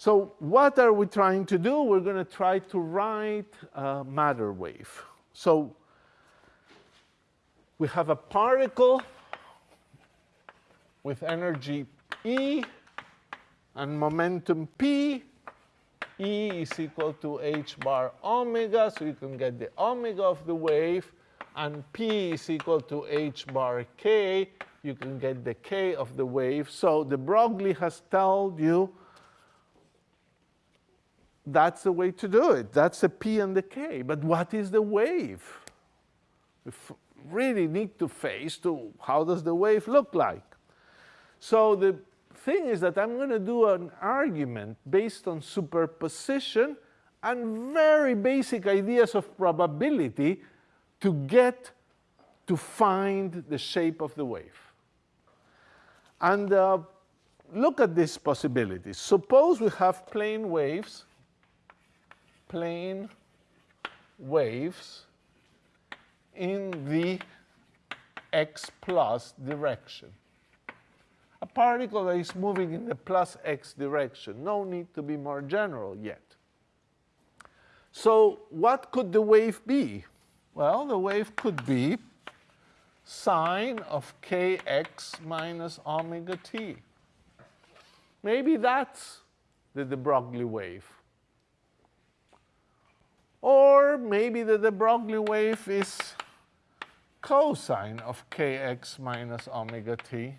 So what are we trying to do? We're going to try to write a matter wave. So we have a particle with energy E and momentum P. E is equal to h bar omega, so you can get the omega of the wave, and P is equal to h bar k, you can get the k of the wave. So de Broglie has told you that's the way to do it. That's the P and the K. But what is the wave? We really need to face to how does the wave look like. So the thing is that I'm going to do an argument based on superposition and very basic ideas of probability to get to find the shape of the wave. And uh, look at these possibilities. Suppose we have plane waves plane waves in the x plus direction. A particle that is moving in the plus x direction. No need to be more general yet. So what could the wave be? Well, the wave could be sine of kx minus omega t. Maybe that's the de Broglie wave. Or maybe that de Broglie wave is cosine of kx minus omega t.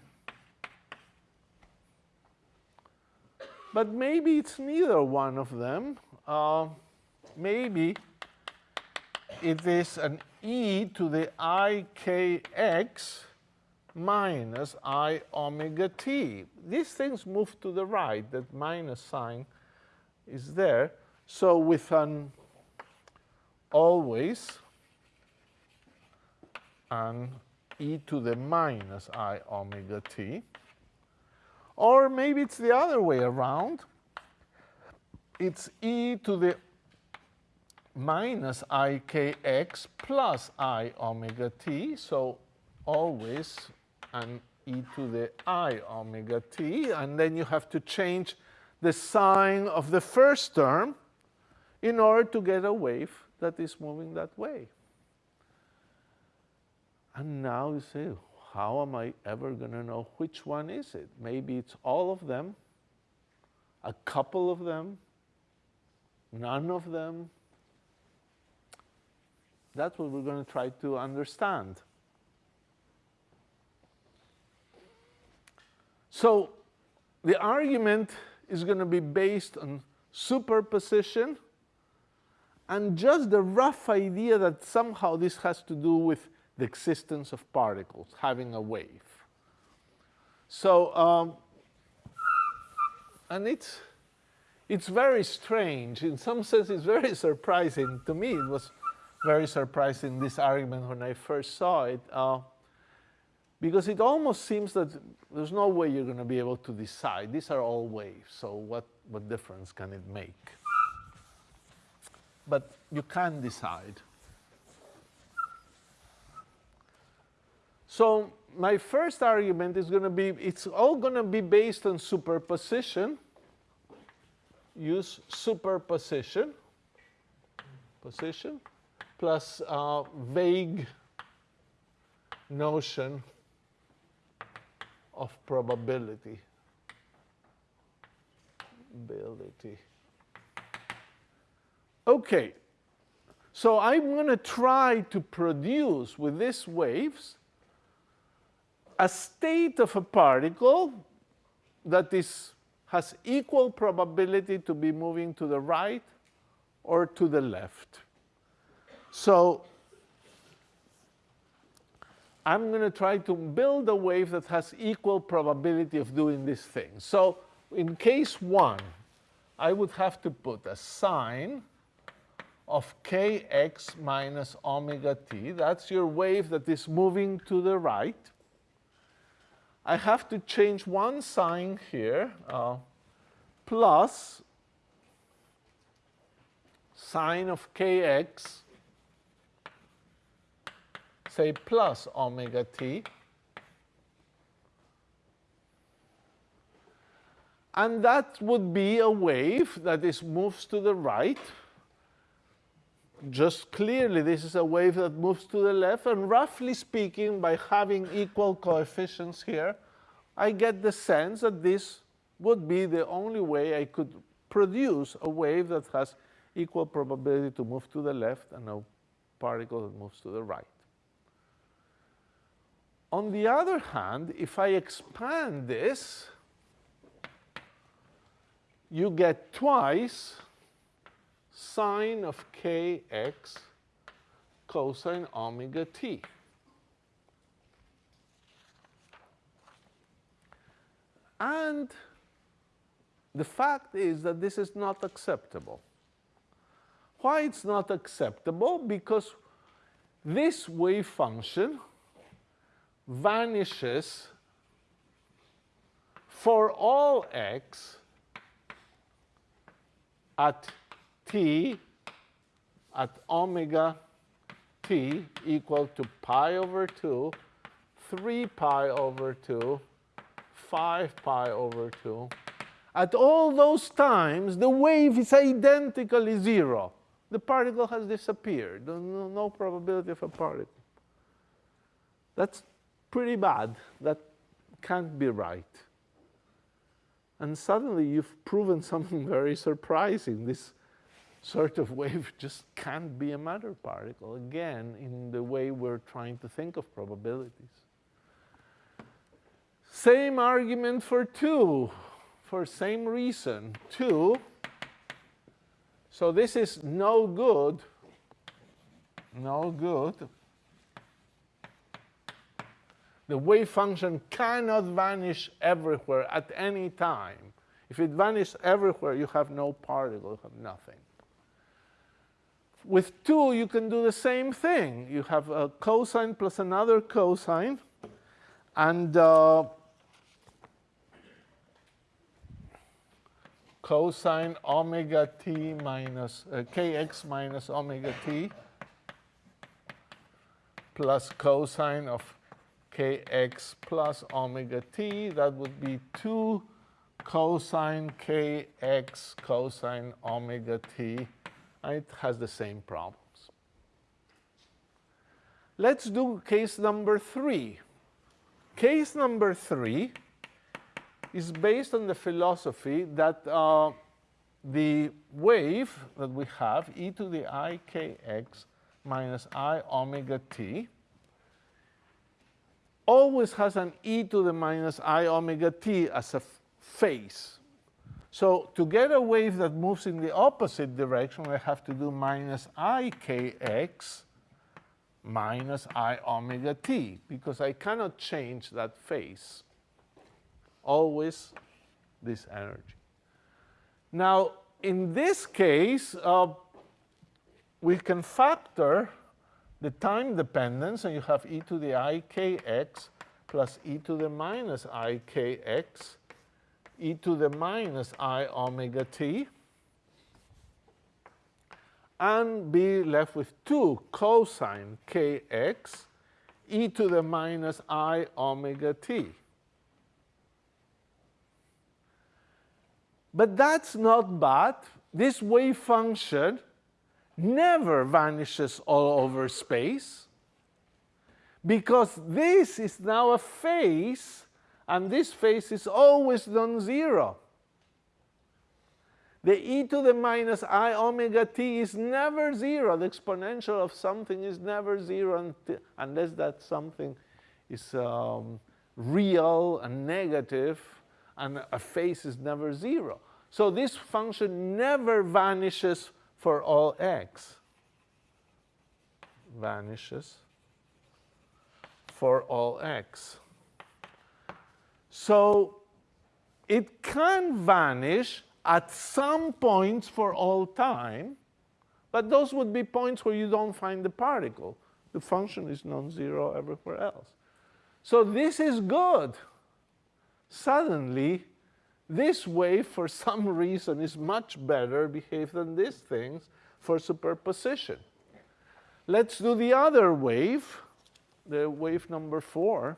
But maybe it's neither one of them. Uh, maybe it is an e to the ikx minus i omega t. These things move to the right. That minus sign is there. So with an always an e to the minus i omega t. Or maybe it's the other way around. It's e to the minus ikx plus i omega t. So always an e to the i omega t. And then you have to change the sign of the first term in order to get a wave that is moving that way. And now you say, how am I ever going to know which one is it? Maybe it's all of them, a couple of them, none of them. That's what we're going to try to understand. So the argument is going to be based on superposition and just the rough idea that somehow this has to do with the existence of particles, having a wave. So, um, and it's, it's very strange. In some sense, it's very surprising. To me, it was very surprising, this argument, when I first saw it. Uh, because it almost seems that there's no way you're going to be able to decide. These are all waves, so what, what difference can it make? But you can decide. So my first argument is going to be, it's all going to be based on superposition. Use superposition, position, plus uh, vague notion of probability. Ability. Okay, so I'm going to try to produce with these waves a state of a particle that is, has equal probability to be moving to the right or to the left. So I'm going to try to build a wave that has equal probability of doing this thing. So in case one, I would have to put a sine of kx minus omega t. That's your wave that is moving to the right. I have to change one sign here, uh, plus sine of kx, say plus omega t. And that would be a wave that is moves to the right. Just clearly, this is a wave that moves to the left. And roughly speaking, by having equal coefficients here, I get the sense that this would be the only way I could produce a wave that has equal probability to move to the left and a particle that moves to the right. On the other hand, if I expand this, you get twice sine of kx cosine omega t. And the fact is that this is not acceptable. Why it's not acceptable? Because this wave function vanishes for all x at t at omega t equal to pi over 2, 3 pi over 2, 5 pi over 2. At all those times, the wave is identically zero. The particle has disappeared. No, no probability of a particle. That's pretty bad. That can't be right. And suddenly you've proven something very surprising. This sort of wave just can't be a matter particle, again, in the way we're trying to think of probabilities. Same argument for 2, for same reason. 2, so this is no good, no good. The wave function cannot vanish everywhere at any time. If it vanishes everywhere, you have no particle, you have nothing. With 2, you can do the same thing. You have a cosine plus another cosine, and uh, cosine omega t minus uh, kx minus omega t plus cosine of kx plus omega t. That would be 2 cosine kx cosine omega t. It has the same problems. Let's do case number 3. Case number 3 is based on the philosophy that uh, the wave that we have, e to the i kx minus i omega t, always has an e to the minus i omega t as a phase. So to get a wave that moves in the opposite direction, I have to do minus i kx minus i omega t, because I cannot change that phase always this energy. Now, in this case, uh, we can factor the time dependence, and you have e to the i kx plus e to the minus i kx, e to the minus i omega t, and be left with 2 cosine kx e to the minus i omega t. But that's not bad. This wave function never vanishes all over space because this is now a phase and this phase is always non-zero. The e to the minus i omega t is never zero. The exponential of something is never zero unless that something is um, real and negative and a phase is never zero. So this function never vanishes for all x. Vanishes for all x. So it can vanish at some points for all time, but those would be points where you don't find the particle. The function is non-zero everywhere else. So this is good. Suddenly, this wave, for some reason, is much better behaved than these things for superposition. Let's do the other wave, the wave number four.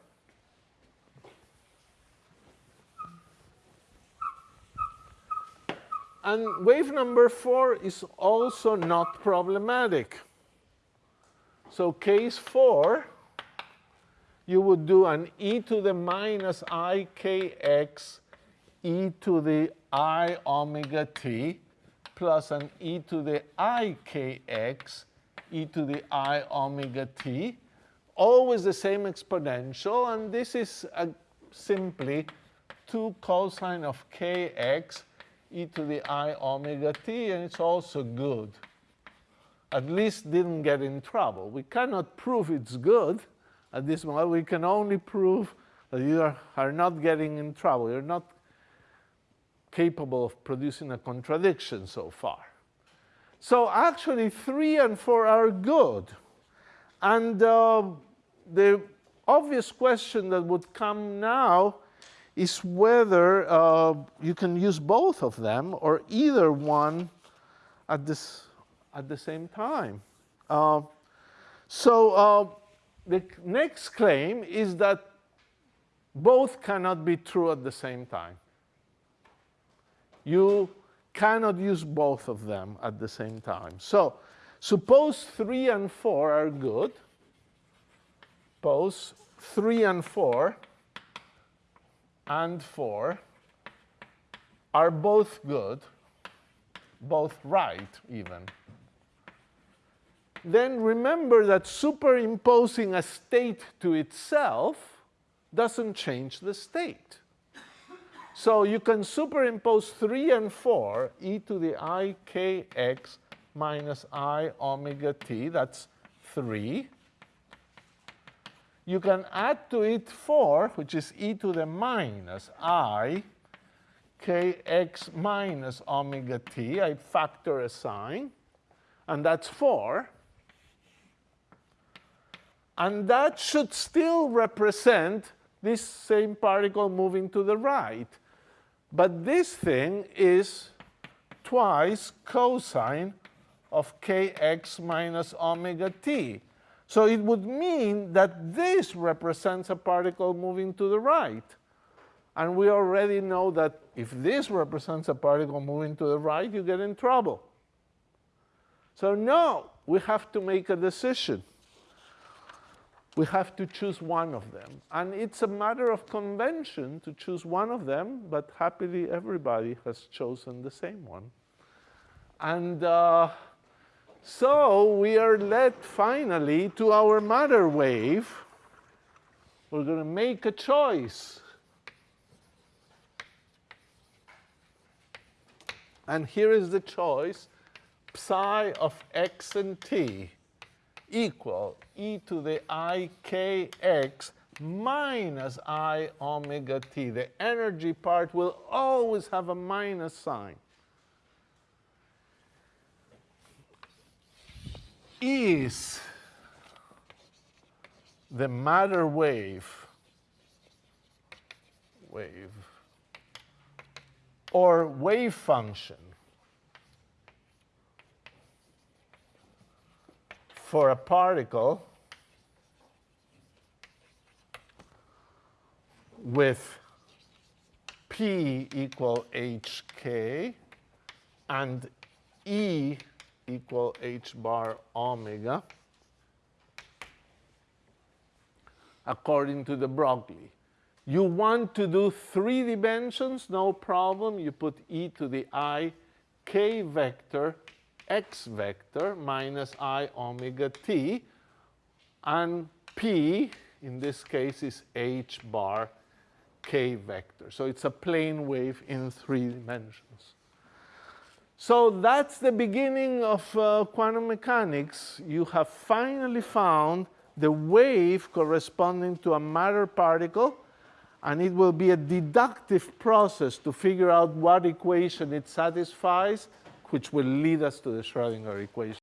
And wave number four is also not problematic. So case four, you would do an e to the minus ikx e to the i omega t plus an e to the ikx e to the i omega t, always the same exponential, and this is a, simply 2 cosine of kx e to the i omega t, and it's also good. At least didn't get in trouble. We cannot prove it's good at this moment. We can only prove that you are, are not getting in trouble. You're not capable of producing a contradiction so far. So actually, 3 and 4 are good. And uh, the obvious question that would come now is whether uh, you can use both of them or either one at, this, at the same time. Uh, so uh, the next claim is that both cannot be true at the same time. You cannot use both of them at the same time. So suppose 3 and 4 are good. Suppose 3 and 4 and 4 are both good, both right even, then remember that superimposing a state to itself doesn't change the state. So you can superimpose 3 and 4, e to the i kx minus i omega t, that's 3, you can add to it 4, which is e to the minus i kx minus omega t. I factor a sign, and that's 4. And that should still represent this same particle moving to the right. But this thing is twice cosine of kx minus omega t. So it would mean that this represents a particle moving to the right. And we already know that if this represents a particle moving to the right, you get in trouble. So no, we have to make a decision. We have to choose one of them. And it's a matter of convention to choose one of them, but happily everybody has chosen the same one. And uh, so we are led finally to our matter wave. We're going to make a choice. And here is the choice, psi of x and t equal e to the i k x minus i omega t. The energy part will always have a minus sign. Is the matter wave, wave, or wave function for a particle with p equal hk and e equal h bar omega according to de Broglie. You want to do three dimensions, no problem. You put e to the i k vector x vector minus i omega t, and p, in this case, is h bar k vector. So it's a plane wave in three dimensions. So that's the beginning of uh, quantum mechanics. You have finally found the wave corresponding to a matter particle, and it will be a deductive process to figure out what equation it satisfies, which will lead us to the Schrodinger equation.